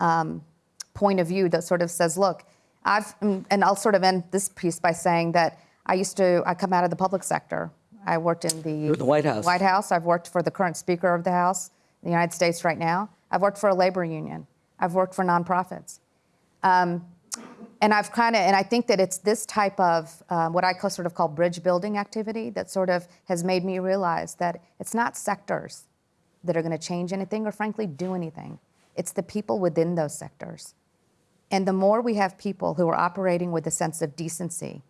um, point of view that sort of says, look, I've, and I'll sort of end this piece by saying that I used to, I come out of the public sector. I worked in the, the White House. White House. I've worked for the current Speaker of the House in the United States right now. I've worked for a labor union. I've worked for nonprofits. Um, and I've kind of, and I think that it's this type of um, what I call, sort of call bridge building activity that sort of has made me realize that it's not sectors that are going to change anything or, frankly, do anything. It's the people within those sectors. And the more we have people who are operating with a sense of decency,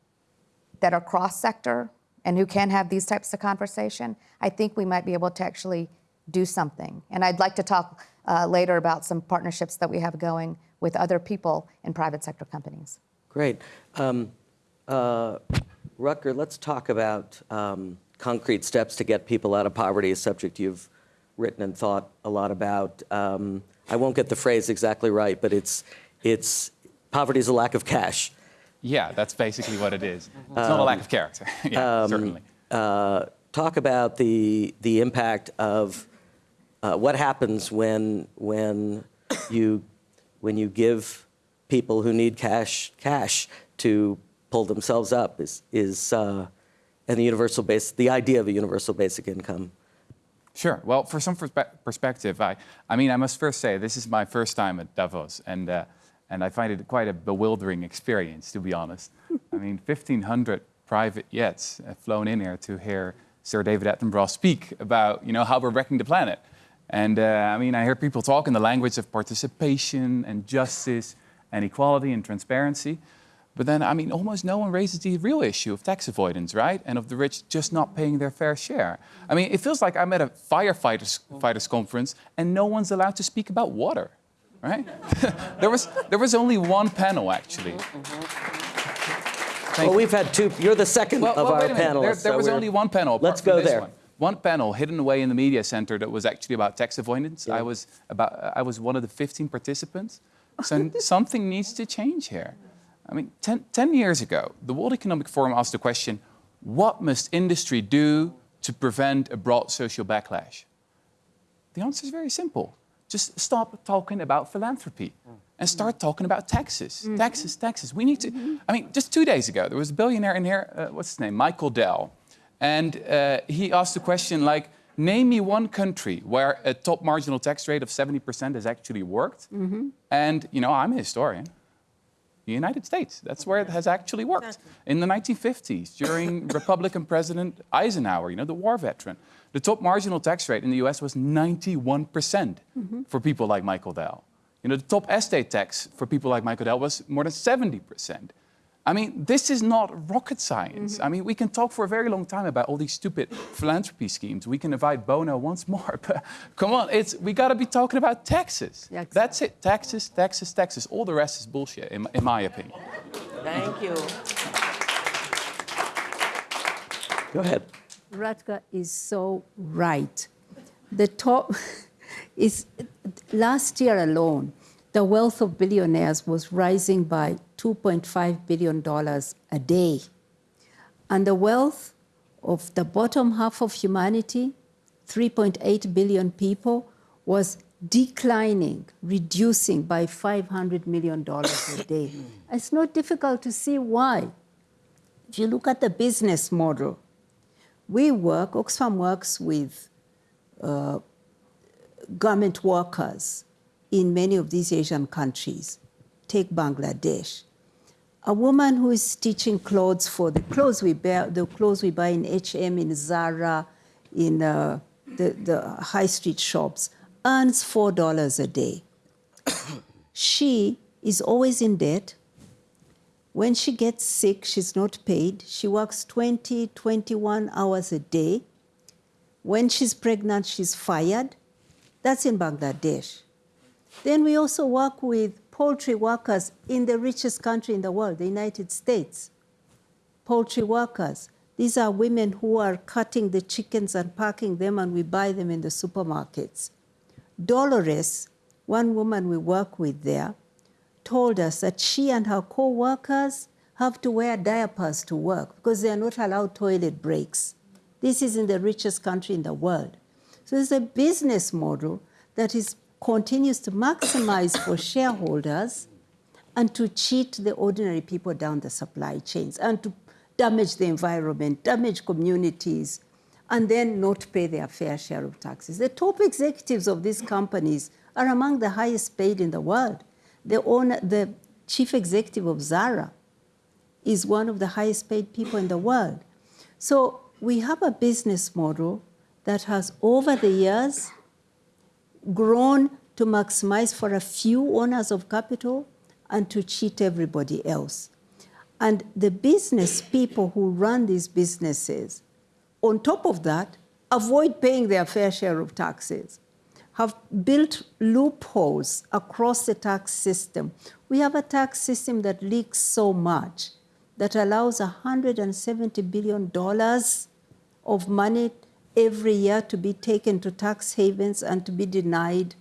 that are cross sector and who can have these types of conversation, I think we might be able to actually do something. And I'd like to talk uh, later about some partnerships that we have going with other people in private sector companies. Great. Um, uh, Rutger, let's talk about um, concrete steps to get people out of poverty, a subject you've written and thought a lot about. Um, I won't get the phrase exactly right, but it's, it's poverty is a lack of cash. Yeah, that's basically what it is. It's not a lack of character, yeah, Um, certainly. Uh, talk about the, the impact of uh, what happens when, when, you, when you give people who need cash cash to pull themselves up is, is uh, and the universal base, the idea of a universal basic income. Sure. Well, for some perspective, I, I mean, I must first say this is my first time at Davos, and uh, and I find it quite a bewildering experience, to be honest. I mean, 1,500 private jets have flown in here to hear Sir David Attenborough speak about, you know, how we're wrecking the planet. And uh, I mean, I hear people talk in the language of participation and justice and equality and transparency. But then, I mean, almost no one raises the real issue of tax avoidance, right? And of the rich just not paying their fair share. I mean, it feels like I'm at a firefighters fighters conference and no one's allowed to speak about water right? there, was, there was only one panel, actually. well, we've had two. You're the second well, of well, our panelists. There, there so was only one panel. Let's go there. One. one. panel hidden away in the media center that was actually about tax avoidance. Yeah. I was about. I was one of the 15 participants. So something needs to change here. I mean, ten, 10 years ago, the World Economic Forum asked the question, what must industry do to prevent a broad social backlash? The answer is very simple just stop talking about philanthropy and start talking about taxes. Mm -hmm. Taxes, taxes. We need to. Mm -hmm. I mean, just two days ago, there was a billionaire in here. Uh, what's his name? Michael Dell, and uh, he asked the question like, name me one country where a top marginal tax rate of 70% has actually worked. Mm -hmm. And you know, I'm a historian. The United States. That's where it has actually worked. In the 1950s, during Republican President Eisenhower, you know, the war veteran. The top marginal tax rate in the US was 91% mm -hmm. for people like Michael Dell. You know, the top estate tax for people like Michael Dell was more than 70%. I mean, this is not rocket science. Mm -hmm. I mean, we can talk for a very long time about all these stupid philanthropy schemes. We can invite Bono once more, but come on, it's, we got to be talking about taxes. Yeah, exactly. That's it, taxes, taxes, taxes. All the rest is bullshit, in, in my opinion. Thank you. Go ahead. Rutger is so right. The top is, last year alone, the wealth of billionaires was rising by $2.5 billion a day. And the wealth of the bottom half of humanity, 3.8 billion people, was declining, reducing by $500 million a day. It's not difficult to see why. If you look at the business model, we work, Oxfam works with uh, garment workers in many of these Asian countries. Take Bangladesh. A woman who is stitching clothes for the clothes we buy, the clothes we buy in H&M, in Zara, in uh, the, the high street shops, earns $4 a day. she is always in debt, when she gets sick, she's not paid. She works 20, 21 hours a day. When she's pregnant, she's fired. That's in Bangladesh. Then we also work with poultry workers in the richest country in the world, the United States. Poultry workers. These are women who are cutting the chickens and packing them, and we buy them in the supermarkets. Dolores, one woman we work with there, told us that she and her co-workers have to wear diapers to work because they are not allowed toilet breaks. This is in the richest country in the world. So it's a business model that is continues to maximize for shareholders and to cheat the ordinary people down the supply chains and to damage the environment, damage communities, and then not pay their fair share of taxes. The top executives of these companies are among the highest paid in the world. The, owner, the chief executive of Zara is one of the highest paid people in the world. So we have a business model that has, over the years, grown to maximize for a few owners of capital and to cheat everybody else. And the business people who run these businesses, on top of that, avoid paying their fair share of taxes, have built loopholes across the tax system. We have a tax system that leaks so much that allows $170 billion of money every year to be taken to tax havens and to be denied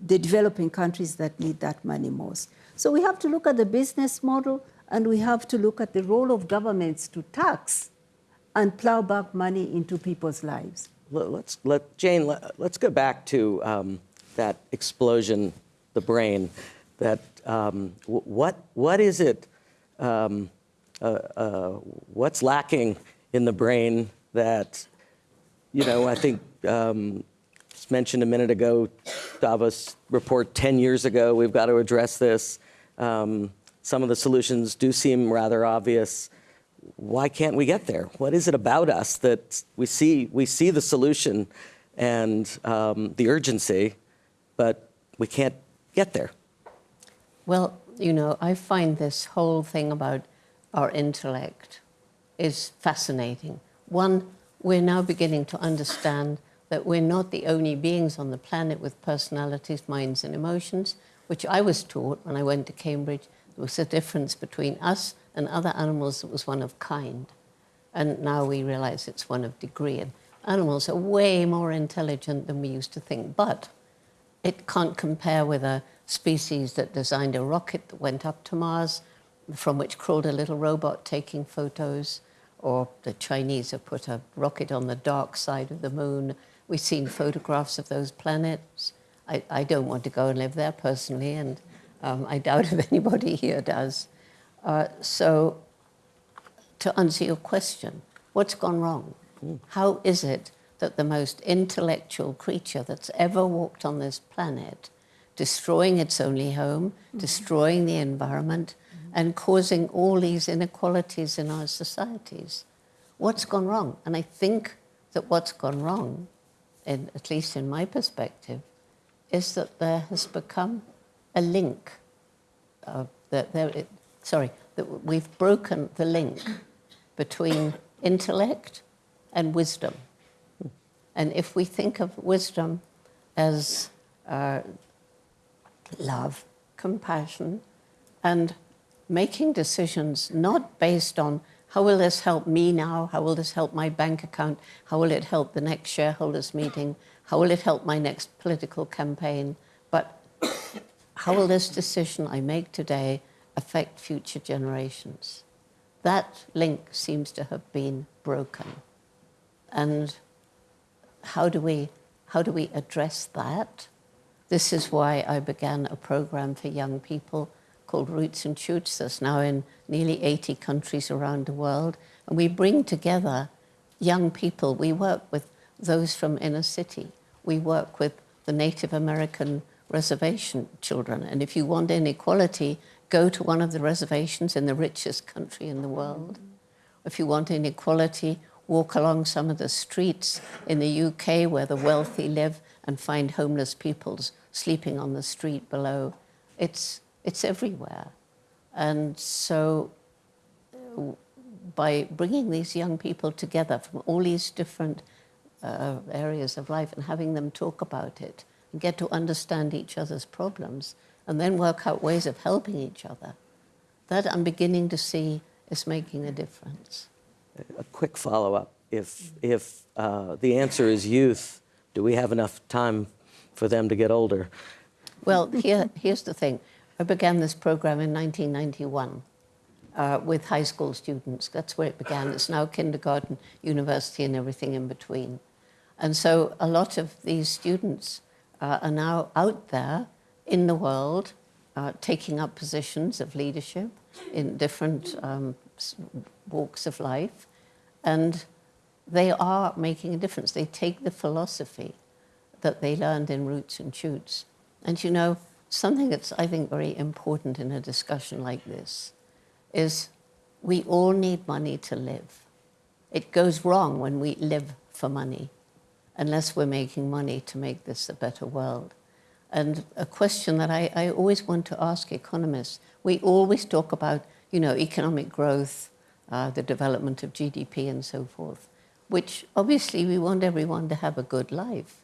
the developing countries that need that money most. So we have to look at the business model and we have to look at the role of governments to tax and plow back money into people's lives. Let- Let's let Jane. Let, let's go back to um, that explosion, the brain. That um, what what is it? Um, uh, uh, what's lacking in the brain that you know? I think um, mentioned a minute ago. Davos report 10 years ago. We've got to address this. Um, some of the solutions do seem rather obvious why can't we get there? What is it about us that we see we see the solution and um, the urgency, but we can't get there? Well, you know, I find this whole thing about our intellect is fascinating. One, we're now beginning to understand that we're not the only beings on the planet with personalities, minds, and emotions, which I was taught when I went to Cambridge. There was a difference between us and other animals that was one of kind. And now we realize it's one of degree. And animals are way more intelligent than we used to think. But it can't compare with a species that designed a rocket that went up to Mars, from which crawled a little robot taking photos, or the Chinese have put a rocket on the dark side of the moon. We've seen photographs of those planets. I, I don't want to go and live there personally, and um, I doubt if anybody here does. Uh, so, to answer your question, what's gone wrong? How is it that the most intellectual creature that's ever walked on this planet, destroying its only home, destroying the environment, and causing all these inequalities in our societies? What's gone wrong? And I think that what's gone wrong, in, at least in my perspective, is that there has become a link. Uh, that there, it, sorry, that we've broken the link between intellect and wisdom. And if we think of wisdom as uh, love, compassion, and making decisions not based on how will this help me now, how will this help my bank account, how will it help the next shareholders meeting, how will it help my next political campaign, but how will this decision I make today affect future generations? That link seems to have been broken. And how do we, how do we address that? This is why I began a program for young people called Roots and Shoots that's now in nearly 80 countries around the world. And we bring together young people. We work with those from inner city. We work with the Native American reservation children. And if you want inequality, go to one of the reservations in the richest country in the world. If you want inequality, walk along some of the streets in the UK where the wealthy live and find homeless people sleeping on the street below. It's, it's everywhere. And so uh, by bringing these young people together from all these different uh, areas of life and having them talk about it and get to understand each other's problems and then work out ways of helping each other, that I'm beginning to see is making a difference. A quick follow-up: If if uh, the answer is youth, do we have enough time for them to get older? Well, here, here's the thing. I began this program in 1991 uh, with high school students. That's where it began. It's now kindergarten, university, and everything in between. And so a lot of these students uh, are now out there in the world, uh, taking up positions of leadership in different um, walks of life, and they are making a difference. They take the philosophy that they learned in Roots and Shoots. And you know, something that's, I think, very important in a discussion like this is we all need money to live. It goes wrong when we live for money, unless we're making money to make this a better world. And a question that I, I always want to ask economists we always talk about, you know, economic growth, uh, the development of GDP, and so forth, which obviously we want everyone to have a good life.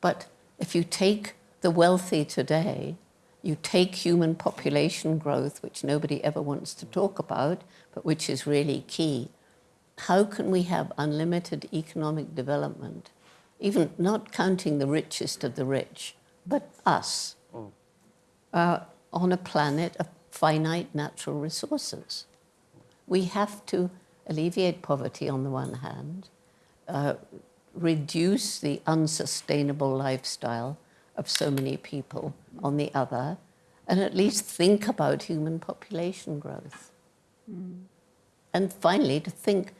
But if you take the wealthy today, you take human population growth, which nobody ever wants to talk about, but which is really key. How can we have unlimited economic development, even not counting the richest of the rich, but us, uh, on a planet of finite natural resources? We have to alleviate poverty on the one hand, uh, reduce the unsustainable lifestyle of so many people on the other, and at least think about human population growth. Mm. And finally, to think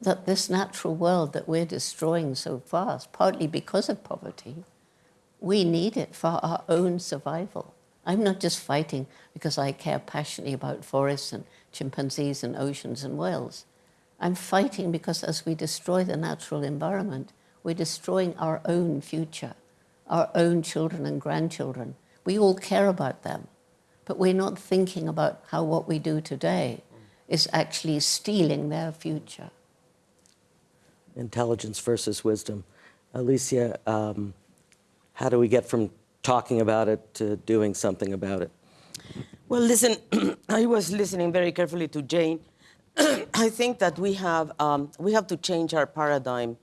that this natural world that we're destroying so fast, partly because of poverty, we need it for our own survival. I'm not just fighting because I care passionately about forests and chimpanzees and oceans and whales. I'm fighting because as we destroy the natural environment, we're destroying our own future, our own children and grandchildren. We all care about them, but we're not thinking about how what we do today is actually stealing their future. Intelligence versus wisdom. Alicia, um, how do we get from talking about it to doing something about it? Well, listen, I was listening very carefully to Jane. I think that we have, um, we have to change our paradigm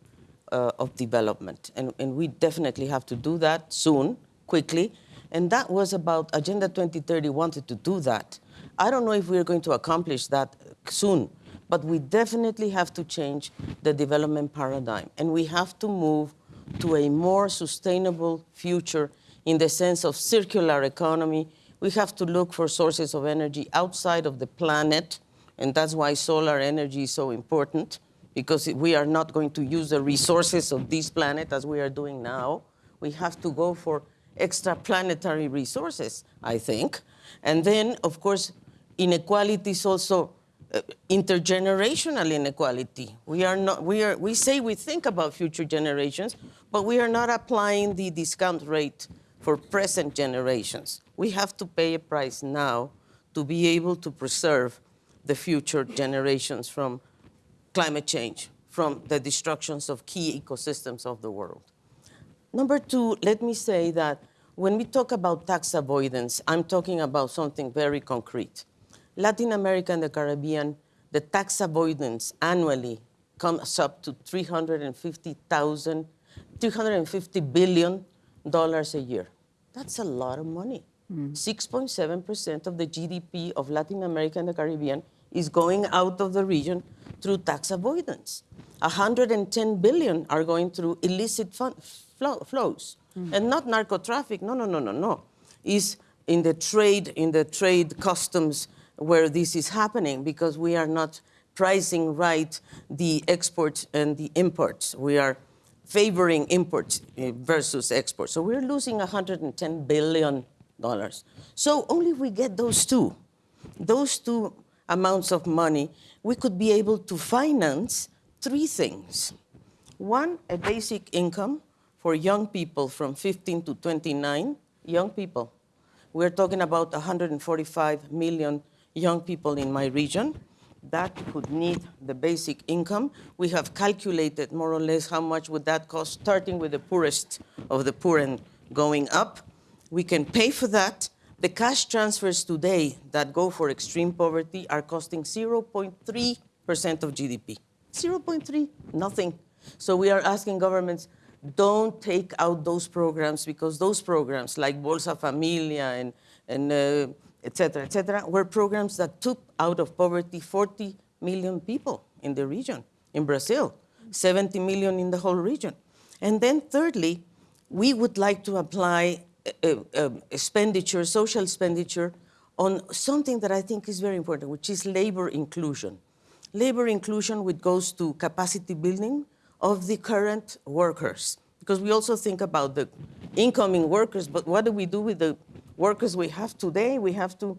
uh, of development, and, and we definitely have to do that soon, quickly. And that was about Agenda 2030 wanted to do that. I don't know if we're going to accomplish that soon, but we definitely have to change the development paradigm, and we have to move to a more sustainable future in the sense of circular economy. We have to look for sources of energy outside of the planet, and that's why solar energy is so important, because we are not going to use the resources of this planet as we are doing now. We have to go for extraplanetary resources, I think. And then, of course, inequality is also uh, intergenerational inequality. We are not. We are. We say we think about future generations, but we are not applying the discount rate for present generations. We have to pay a price now to be able to preserve the future generations from climate change, from the destructions of key ecosystems of the world. Number two, let me say that when we talk about tax avoidance, I'm talking about something very concrete. Latin America and the Caribbean, the tax avoidance annually comes up to 350,000, 350 billion dollars a year. That's a lot of money. Mm. 6.7% of the GDP of Latin America and the Caribbean is going out of the region through tax avoidance. 110 billion are going through illicit fun- flow, flows, and not narco traffic. No, no, no, no, no. Is in the trade, in the trade customs where this is happening because we are not pricing right the exports and the imports. We are favoring imports eh, versus exports. So we're losing 110 billion dollars. So only if we get those two, those two amounts of money, we could be able to finance three things. One, a basic income for young people from 15 to 29, young people. We're talking about 145 million young people in my region that could need the basic income. We have calculated more or less how much would that cost, starting with the poorest of the poor and going up. We can pay for that. The cash transfers today that go for extreme poverty are costing 0.3% of GDP. 0.3, nothing. So we are asking governments, don't take out those programs because those programs like Bolsa Familia and, and uh, et cetera, et cetera, were programs that took out of poverty 40 million people in the region. In Brazil, 70 million in the whole region. And then thirdly, we would like to apply Uh, uh, um, expenditure, social expenditure, on something that I think is very important, which is labor inclusion. Labor inclusion, which goes to capacity building of the current workers, because we also think about the incoming workers, but what do we do with the workers we have today? We have to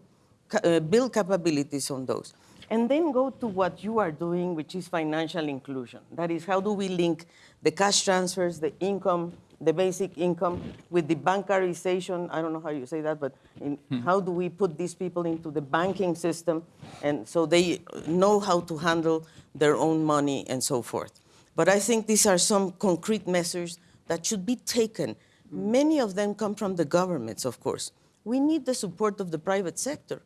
uh, build capabilities on those. And then go to what you are doing, which is financial inclusion. That is, how do we link the cash transfers, the income, the basic income, with the bankarization? I don't know how you say that, but in, how do we put these people into the banking system, and so they know how to handle their own money and so forth. But I think these are some concrete measures that should be taken. Many of them come from the governments, of course. We need the support of the private sector.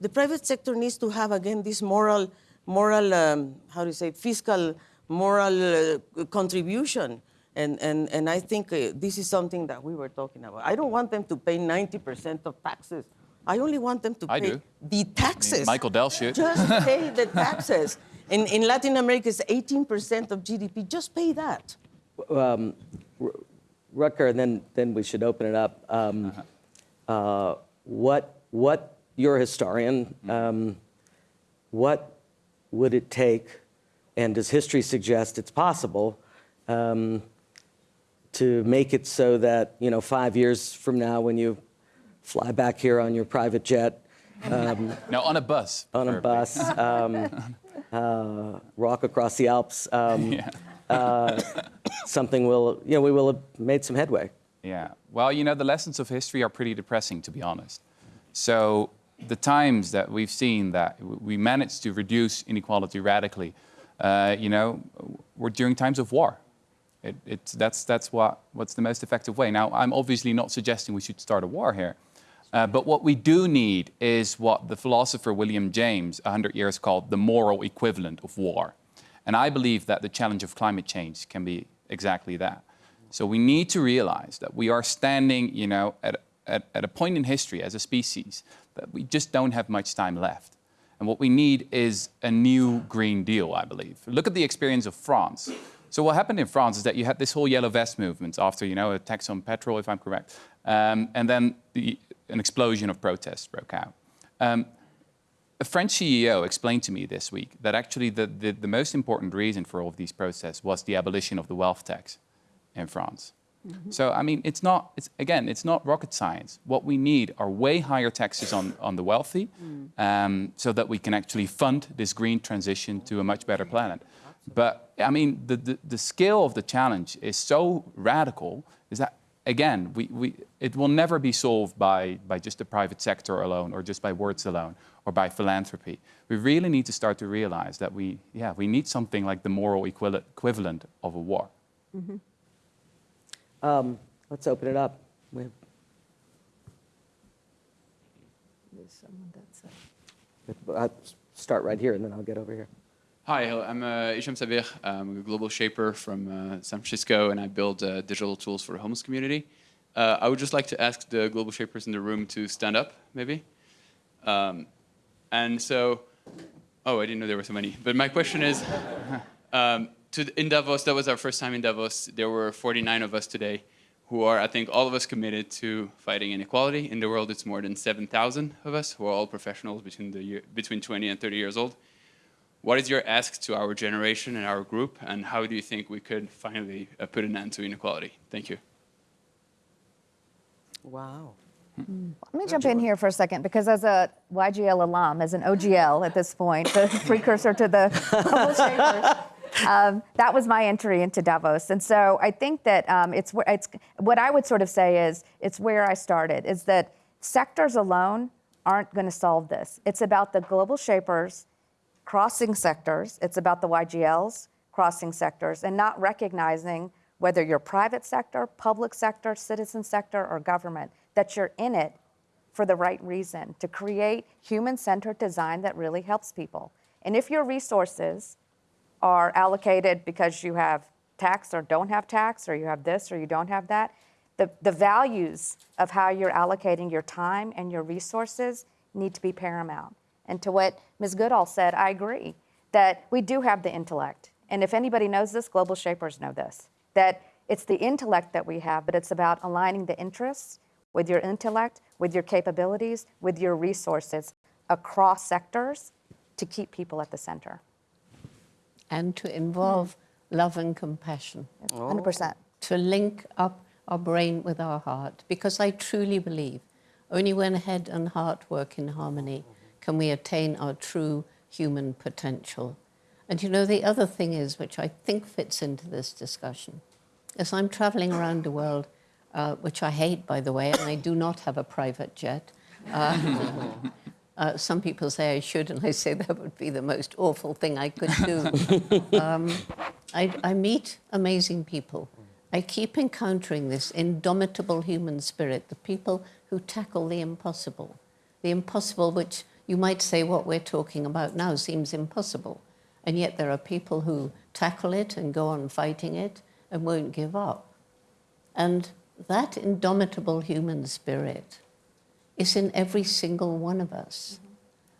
The private sector needs to have again this moral, moral, um, how do you say, fiscal, moral uh, contribution. And, and, and I think uh, this is something that we were talking about. I don't want them to pay 90% of taxes. I only want them to I pay do. the taxes. Michael Dell should. Just pay the taxes. In, in Latin America, it's 18% of GDP. Just pay that. Rutger, and then, then we should open it up. Um, uh, what, what, you're a historian, um, what would it take, and does history suggest it's possible, um, to make it so that, you know, five years from now, when you fly back here on your private jet, No, on a bus. on a bus, um, uh, walk across the Alps, um, Yeah. uh, something will, you know, we will have made some headway. Yeah. Well, you know, the lessons of history are pretty depressing, to be honest. So the times that we've seen that we managed to reduce inequality radically, uh, you know, were during times of war. It, it's, that's that's what, what's the most effective way. Now, I'm obviously not suggesting we should start a war here. Uh, but what we do need is what the philosopher William James, 100 years called the moral equivalent of war. And I believe that the challenge of climate change can be exactly that. So we need to realize that we are standing, you know, at, at, at a point in history as a species that we just don't have much time left. And what we need is a new Green Deal, I believe. Look at the experience of France. So what happened in France is that you had this whole yellow vest movement after, you know, a tax on petrol, if I'm correct, um, and then the, an explosion of protests broke out. Um, a French CEO explained to me this week that actually the, the, the most important reason for all of these protests was the abolition of the wealth tax in France. So, I mean, it's not, it's, again, it's not rocket science. What we need are way higher taxes on, on the wealthy um, so that we can actually fund this green transition to a much better planet. But, I mean, the, the, the scale of the challenge is so radical is that, again, we, we, it will never be solved by, by just the private sector alone or just by words alone or by philanthropy. We really need to start to realize that we, yeah, we need something like the moral equivalent equivalent of a war. Um, let's open it up. We have, uh, start right here, and then I'll get over here. Hi. I'm uh, Isham Sabir. I'm a global shaper from uh, San Francisco, and I build uh, digital tools for the homeless community. Uh, I would just like to ask the global shapers in the room to stand up, maybe. Um, and so, oh, I didn't know there were so many. But my question is, um, to, in Davos, that was our first time in Davos. There were 49 of us today who are, I think, all of us committed to fighting inequality. In the world, it's more than 7,000 of us who are all professionals between, the year, between 20 and 30 years old. What is your ask to our generation and our group, and how do you think we could finally uh, put an end to inequality? Thank you. Wow. Let me jump in here for a second because, as a YGL alum, as an OGL at this point, the precursor to the Global Shapers, um, that was my entry into Davos. And so I think that um, it's, it's what I would sort of say is it's where I started, is that sectors alone aren't going to solve this. It's about the global shapers crossing sectors. It's about the YGLs crossing sectors and not recognizing whether you're private sector, public sector, citizen sector, or government, that you're in it for the right reason to create human centered design that really helps people. And if your resources are allocated because you have tax or don't have tax, or you have this or you don't have that, the, the values of how you're allocating your time and your resources need to be paramount. And to what Ms. Goodall said, I agree that we do have the intellect. And if anybody knows this, global shapers know this. That it's the intellect that we have, but it's about aligning the interests with your intellect, with your capabilities, with your resources across sectors to keep people at the center. And to involve love and compassion. 100%. to link up our brain with our heart because I truly believe only when head and heart work in harmony can we attain our true human potential. And you know, the other thing is, which I think fits into this discussion, as I'm traveling around the world, uh, which I hate, by the way, and I do not have a private jet. Uh, uh, some people say I should, and I say that would be the most awful thing I could do. um, I, I meet amazing people. I keep encountering this indomitable human spirit, the people who tackle the impossible. The impossible, which you might say what we're talking about now seems impossible. And yet there are people who tackle it and go on fighting it and won't give up. And that indomitable human spirit is in every single one of us.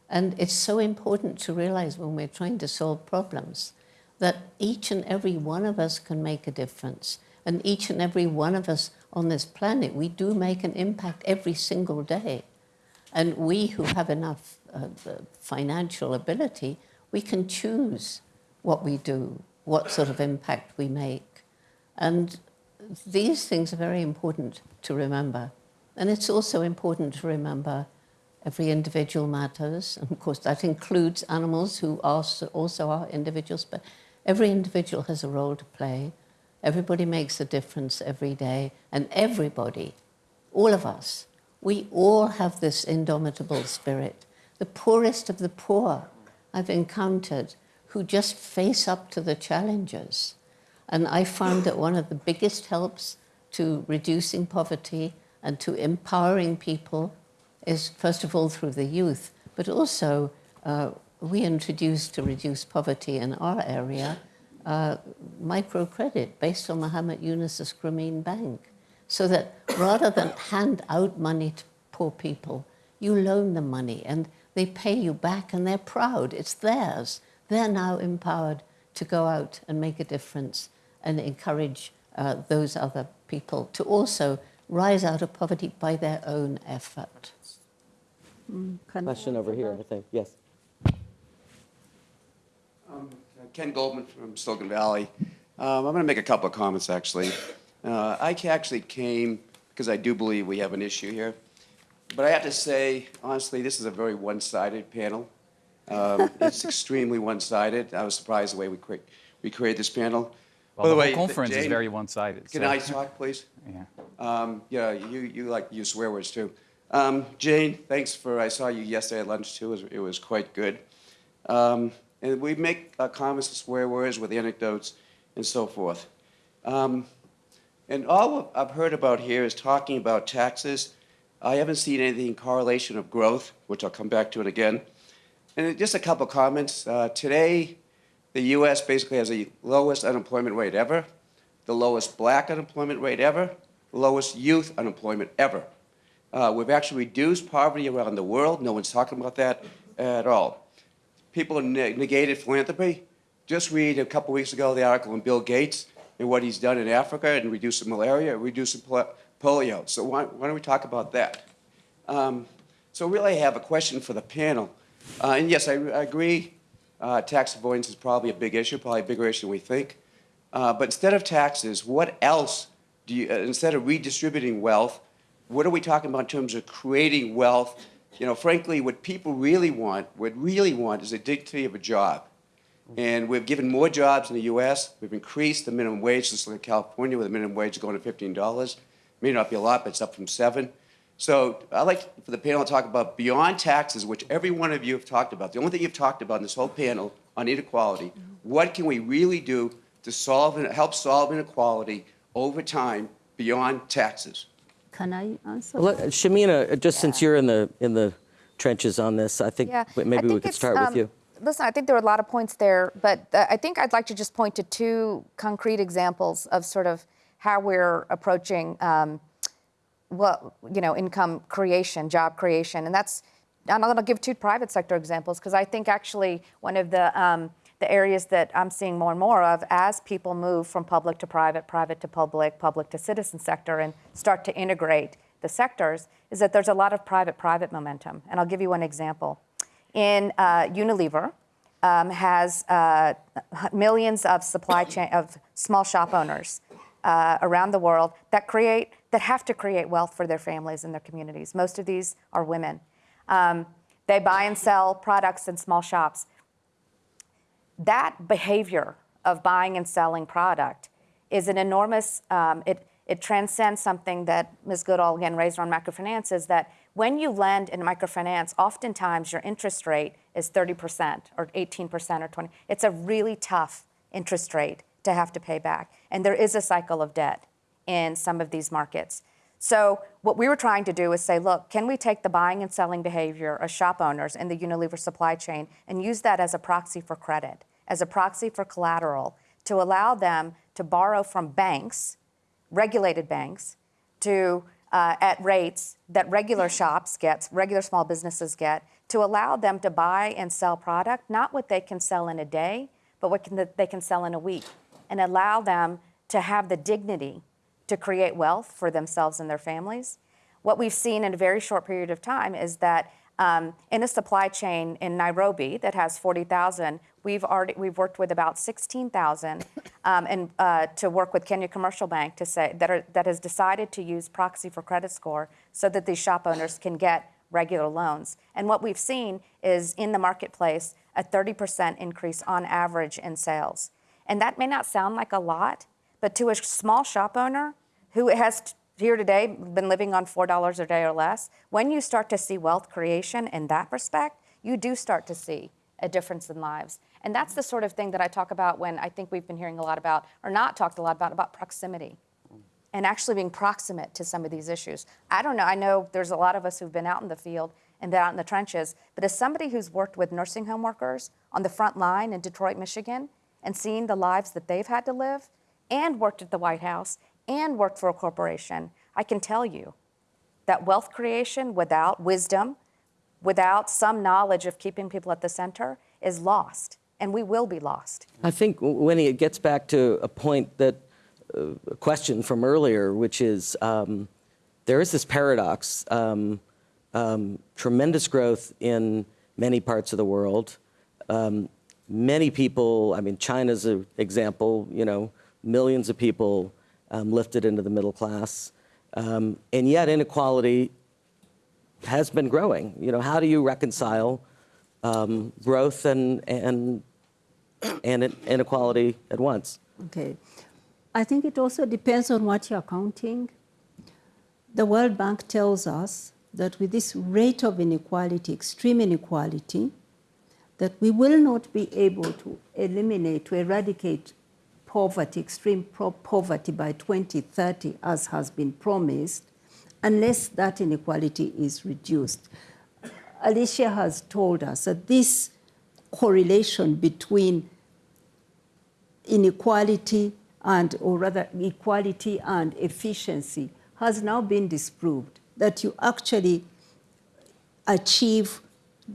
And it's so important to realize when we're trying to solve problems that each and every one of us can make a difference. And each and every one of us on this planet, we do make an impact every single day. And we who have enough uh, financial ability, we can choose what we do, what sort of impact we make. And these things are very important to remember. And it's also important to remember every individual matters. And of course, that includes animals who also are individuals, but every individual has a role to play. Everybody makes a difference every day. And everybody, all of us, we all have this indomitable spirit. The poorest of the poor I've encountered who just face up to the challenges. And I found that one of the biggest helps to reducing poverty and to empowering people is, first of all, through the youth, but also uh, we introduced to reduce poverty in our area uh, microcredit based on Muhammad Yunus's Grameen Bank. So that rather than hand out money to poor people, you loan them money and they pay you back and they're proud. It's theirs. They're now empowered to go out and make a difference and encourage uh, those other people to also rise out of poverty by their own effort. Mm, Question over here, I think, yes. Ken Goldman from Silicon Valley. Um, I'm going to make a couple of comments, actually. Uh, I actually came because I do believe we have an issue here. But I have to say, honestly, this is a very one-sided panel. Um, It's extremely one-sided. I was surprised the way we cre- we created this panel. Well, By the way, whole conference is very one-sided. Can so- I talk, please? Yeah. Um, yeah, you, you like to use swear words too. Um, Jane, thanks for, I saw you yesterday at lunch too, it was, it was quite good. Um, and we make uh, comments and swear words with anecdotes and so forth. And all I've heard about here is talking about taxes. I haven't seen anything correlation of growth, which I'll come back to it again. And just a couple comments. Uh, today, the U.S. basically has the lowest unemployment rate ever, the lowest black unemployment rate ever, the lowest youth unemployment ever. Uh, we've actually reduced poverty around the world. No one's talking about that at all. People ne- negated philanthropy. Just read a couple weeks ago the article on Bill Gates and what he's done in Africa and reducing malaria, reducing pol- polio. So why, why don't we talk about that? Um, so really, I have a question for the panel. Uh, and yes, I, I agree. Uh, tax avoidance is probably a big issue, probably a bigger issue than we think. Uh, but instead of taxes, what else do you? Uh, instead of redistributing wealth, what are we talking about in terms of creating wealth? You know, frankly, what people really want, what really want, is a dignity of a job. And we've given more jobs in the U.S. We've increased the minimum wage, just at California, with the minimum wage is going to $15. It May not be a lot, but it's up from seven. So I'd like for the panel to talk about beyond taxes, which every one of you have talked about. The only thing you've talked about in this whole panel on inequality, what can we really do to solve and help solve inequality over time beyond taxes? Can I answer? Well, Shamina, just since you're in the, in the trenches on this, I think Yeah, maybe I we could it's, start with um, you. Listen, I think there are a lot of points there, but uh, I think I'd like to just point to two concrete examples of sort of how we're approaching, um, well, you know, income creation, job creation, and that's. I'm going to give two private sector examples because I think actually one of the um, the areas that I'm seeing more and more of as people move from public to private, private to public, public to citizen sector, and start to integrate the sectors, is that there's a lot of private private momentum. And I'll give you one example. In uh, Unilever, um, has uh, millions of supply chain of small shop owners uh, around the world that create that have to create wealth for their families and their communities. Most of these are women. Um, they buy and sell products in small shops. That behavior of buying and selling product is an enormous. Um, it it transcends something that Ms. Goodall again raised on microfinance. Is that when you lend in microfinance, oftentimes your interest rate is 30% or 18% or 20. It's a really tough interest rate to have to pay back. And there is a cycle of debt in some of these markets. So what we were trying to do is say, look, can we take the buying and selling behavior of shop owners in the Unilever supply chain and use that as a proxy for credit, as a proxy for collateral, to allow them to borrow from banks, regulated banks, to uh, at rates that regular shops get, regular small businesses get, to allow them to buy and sell product, not what they can sell in a day, but what can, they can sell in a week, and allow them to have the dignity to create wealth for themselves and their families. What we've seen in a very short period of time is that um, in a supply chain in Nairobi that has 40,000, we've already we've worked with about 16,000, um, and uh, to work with Kenya Commercial Bank to say that are, that has decided to use proxy for credit score so that these shop owners can get regular loans. And what we've seen is in the marketplace a 30% increase on average in sales. And that may not sound like a lot, but to a small shop owner who has here today been living on $4 a day or less, when you start to see wealth creation in that respect, you do start to see a difference in lives. And that's the sort of thing that I talk about when I think we've been hearing a lot about, or not talked a lot about, about proximity and actually being proximate to some of these issues. I don't know, I know there's a lot of us who've been out in the field and been out in the trenches, but as somebody who's worked with nursing home workers on the front line in Detroit, Michigan, and seen the lives that they've had to live, and worked at the White House, and worked for a corporation, I can tell you that wealth creation without wisdom, without some knowledge of keeping people at the center, is lost, and we will be lost. I think, Winnie, it gets back to a point that uh, a question from earlier, which is um, there is this paradox um, um, tremendous growth in many parts of the world. Um, many people, I mean, China's an example, you know, millions of people um, lifted into the middle class. Um, and yet inequality has been growing. You know, how do you reconcile um, growth and, and, and inequality at once? Okay. I think it also depends on what you're counting. The World Bank tells us that with this rate of inequality, extreme inequality, that we will not be able to eliminate, to eradicate poverty, extreme poverty by 2030, as has been promised, unless that inequality is reduced. Alicia has told us that this correlation between inequality and, or rather, equality and efficiency has now been disproved, that you actually achieve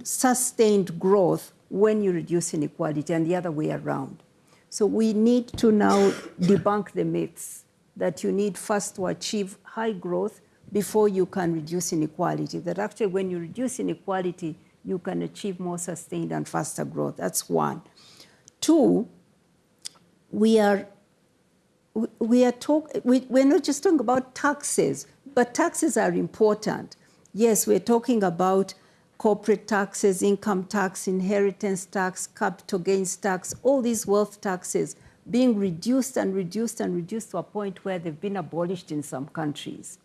sustained growth when you reduce inequality and the other way around. So we need to now debunk the myths that you need first to achieve high growth before you can reduce inequality. That actually when you reduce inequality, you can achieve more sustained and faster growth. That's one. Two, we are we are talk, we, we're not just talking about taxes, but taxes are important. Yes, we're talking about corporate taxes, income tax, inheritance tax, capital gains tax, all these wealth taxes being reduced and reduced and reduced to a point where they've been abolished in some countries.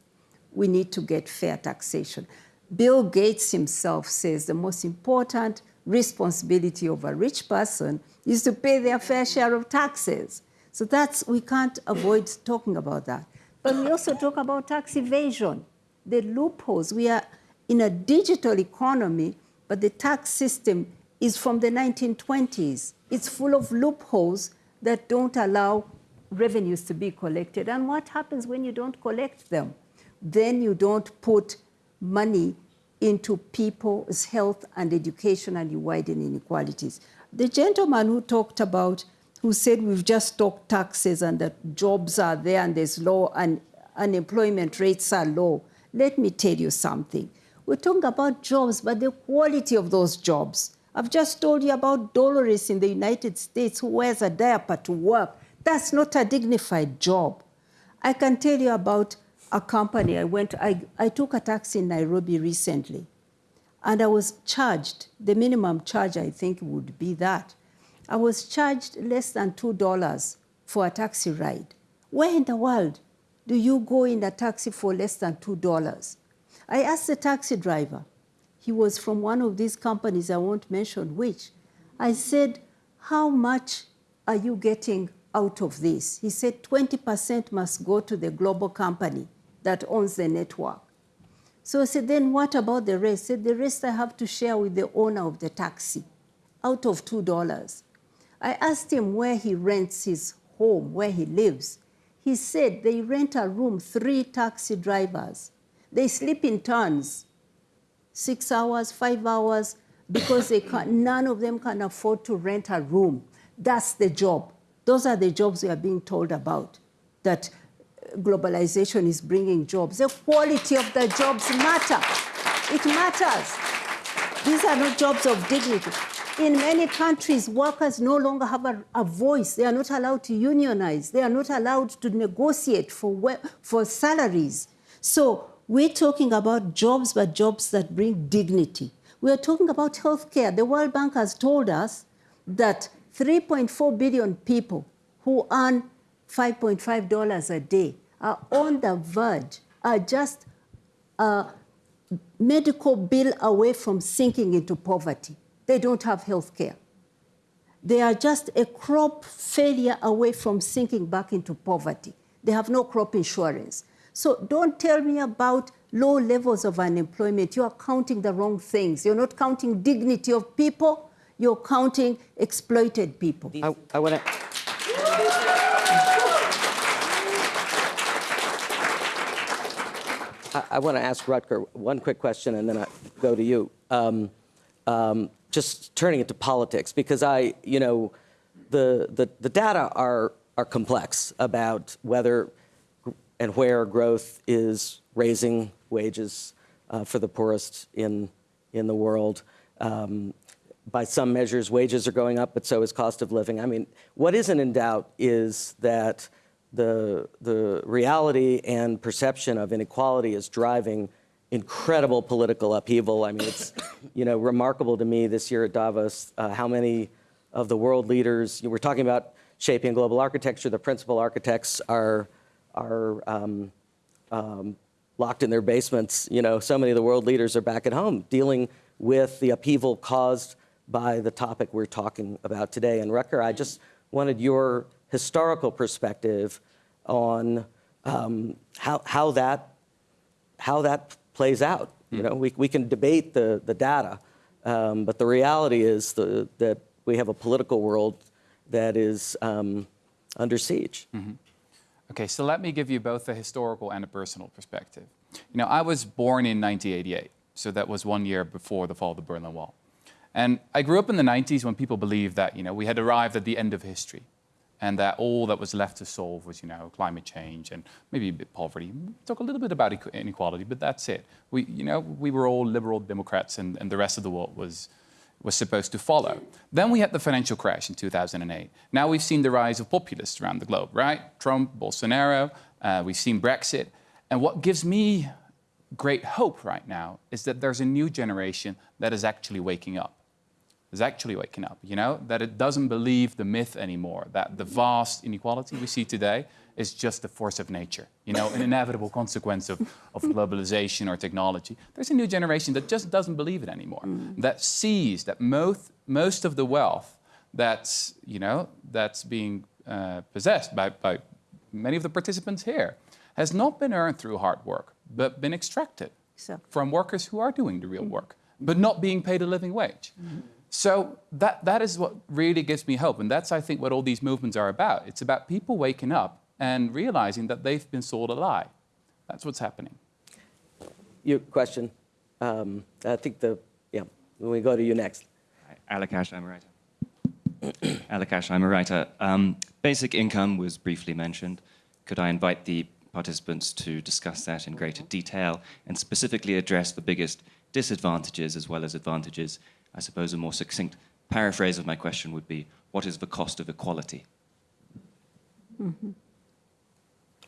We need to get fair taxation. Bill Gates himself says the most important responsibility of a rich person is to pay their fair share of taxes. So that's, we can't avoid talking about that. But we also talk about tax evasion, the loopholes. We are in a digital economy, but the tax system is from the 1920s. It's full of loopholes that don't allow revenues to be collected. And what happens when you don't collect them? Then you don't put money into people's health and education and you widen inequalities. The gentleman who talked about, who said we've just talked taxes and that jobs are there and there's low and unemployment rates are low. Let me tell you something. We're talking about jobs, but the quality of those jobs. I've just told you about Dolores in the United States who wears a diaper to work. That's not a dignified job. I can tell you about a company. I went, I, I took a taxi in Nairobi recently, and I was charged, the minimum charge I think would be that. I was charged less than $2 for a taxi ride. Where in the world do you go in a taxi for less than $2? I asked the taxi driver, he was from one of these companies, I won't mention which. I said, How much are you getting out of this? He said, 20% must go to the global company that owns the network. So I said, Then what about the rest? He said, The rest I have to share with the owner of the taxi out of $2. I asked him where he rents his home, where he lives. He said they rent a room, three taxi drivers. They sleep in turns six hours, five hours, because they can, none of them can afford to rent a room. That's the job. Those are the jobs we are being told about, that uh, globalization is bringing jobs. The quality of the jobs matter. It matters. These are not jobs of dignity. In many countries, workers no longer have a, a, voice. They are not allowed to unionize. They are not allowed to negotiate for, for salaries. So we're talking about jobs, but jobs that bring dignity. We're talking about healthcare. The World Bank has told us that 3.4 billion people who earn $5.5 a day are on the verge, are just a medical bill away from sinking into poverty. They don't have health care. They are just a crop failure away from sinking back into poverty. They have no crop insurance. So don't tell me about low levels of unemployment. You are counting the wrong things. You're not counting dignity of people. You're counting exploited people. I, I want to. I, want to ask Rutger one quick question and then I go to you. Um, um, just turning it to politics, because I, you know, the, the, the data are, are complex about whether and where growth is raising wages uh, for the poorest in, in the world. Um, by some measures, wages are going up, but so is cost of living. I mean, what isn't in doubt is that the, the reality and perception of inequality is driving incredible political upheaval. I mean, it's you know remarkable to me this year at Davos uh, how many of the world leaders. You know, we're talking about shaping global architecture. The principal architects are are um, um, locked in their basements. You know, so many of the world leaders are back at home dealing with the upheaval caused by the topic we're talking about today. And Rutger, I just wanted your historical perspective on um, how, how, that, how that plays out. You know, we, we can debate the, the data, um, but the reality is the, that we have a political world that is um, under siege. Mm -hmm. Okay, so let me give you both a historical and a personal perspective. You know, I was born in 1988, so that was one year before the fall of the Berlin Wall. And I grew up in the 90s when people believed that, you know, we had arrived at the end of history and that all that was left to solve was, you know, climate change and maybe a bit poverty. Talk a little bit about inequality, but that's it. We, you know, we were all liberal Democrats and, and the rest of the world was was supposed to follow. Then we had the financial crash in 2008. Now we've seen the rise of populists around the globe, right? Trump, Bolsonaro, uh, we've seen Brexit. And what gives me great hope right now is that there's a new generation that is actually waking up. Is actually waking up, you know, that it doesn't believe the myth anymore, that the vast inequality we see today is just the force of nature, you know, an inevitable consequence of, of globalization or technology. There's a new generation that just doesn't believe it anymore, mm. that sees that most, most of the wealth that's, you know, that's being uh, possessed by, by many of the participants here has not been earned through hard work, but been extracted so. from workers who are doing the real mm. work, but not being paid a living wage. Mm. So that, that is what really gives me hope. And that's, I think, what all these movements are about. It's about people waking up and realizing that they've been sold a lie. That's what's happening. Your question, um, I think the, yeah, we go to you next. Alakash, I'm a writer. Alakash, I'm a writer. Um, basic income was briefly mentioned. Could I invite the participants to discuss that in greater detail and specifically address the biggest disadvantages as well as advantages? I suppose a more succinct paraphrase of my question would be, what is the cost of equality?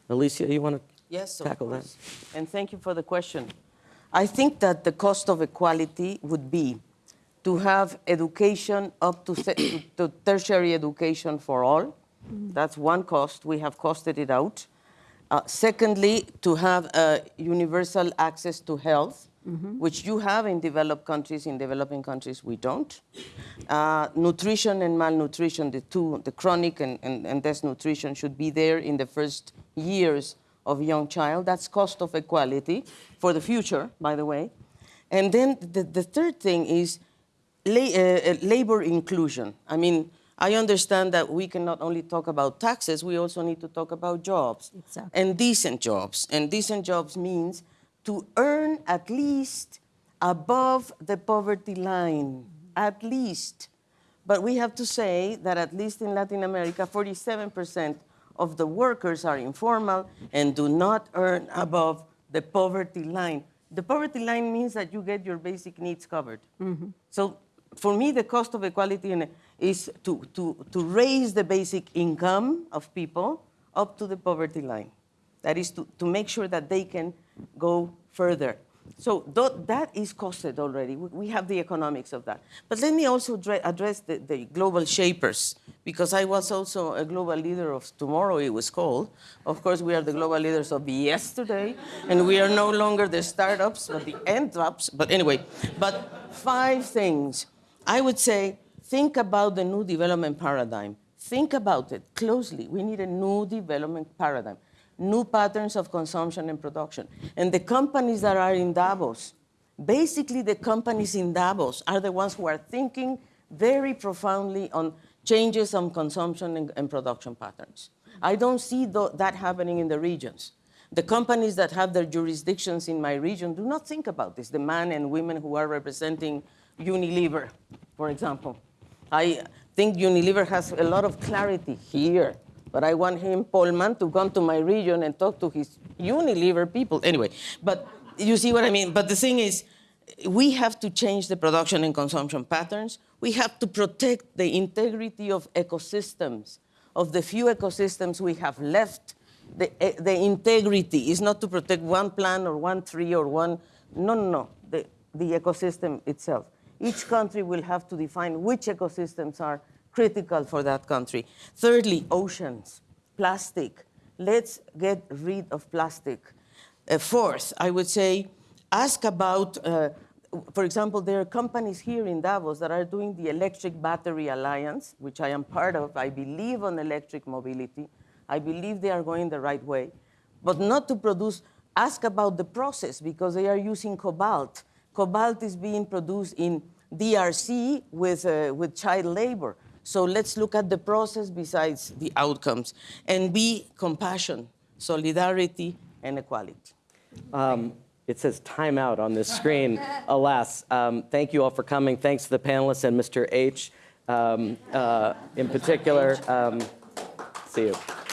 Alicia, you want to Yes, tackle that? And thank you for the question. I think that the cost of equality would be to have education up to, to, to tertiary education for all. That's one cost. We have costed it out. Uh, secondly, to have uh, universal access to health, which you have in developed countries. In developing countries, we don't. Uh, nutrition and malnutrition, the two, the chronic and, and, and desnutrition, should be there in the first years of young child. That's cost of equality for the future, by the way. And then the, the third thing is la- uh, uh, labor inclusion. I mean, I understand that we can not only talk about taxes, we also need to talk about jobs Exactly. and decent jobs. And decent jobs means to earn at least above the poverty line, at least. But we have to say that at least in Latin America, 47% of the workers are informal and do not earn above the poverty line. The poverty line means that you get your basic needs covered. Mm-hmm. So for me, the cost of equality is to, to, to raise the basic income of people up to the poverty line. That is to, to make sure that they can go further. So tho- that is costed already. We- have the economics of that. But let me also address the, the global shapers, because I was also a global leader of tomorrow, it was called. Of course, we are the global leaders of yesterday, and we are no longer the startups, but the end-ups. But anyway, but five things. I would say, think about the new development paradigm. Think about it closely. We need a new development paradigm, new patterns of consumption and production. And the companies that are in Davos, basically the companies in Davos are the ones who are thinking very profoundly on changes on consumption and, and production patterns. I don't see tho- that happening in the regions. The companies that have their jurisdictions in my region do not think about this. The men and women who are representing Unilever, for example. I think Unilever has a lot of clarity here, but I want him, Polman, to come to my region and talk to his Unilever people. Anyway, but you see what I mean? But the thing is, we have to change the production and consumption patterns. We have to protect the integrity of ecosystems, of the few ecosystems we have left. The, eh, the integrity is not to protect one plant or one tree or one, no, no, no, the, the ecosystem itself. Each country will have to define which ecosystems are critical for that country. Thirdly, oceans, plastic. Let's get rid of plastic. Uh, fourth, I would say, ask about, uh, for example, there are companies here in Davos that are doing the Electric Battery Alliance, which I am part of. I believe on electric mobility. I believe they are going the right way. But not to produce, ask about the process because they are using cobalt. Cobalt is being produced in DRC with, uh, with child labor. So let's look at the process besides the outcomes and be compassion, solidarity, and equality. Um, It says timeout on this screen, alas. Um, Thank you all for coming. Thanks to the panelists and Mr. H um, uh, in particular. Um, See you.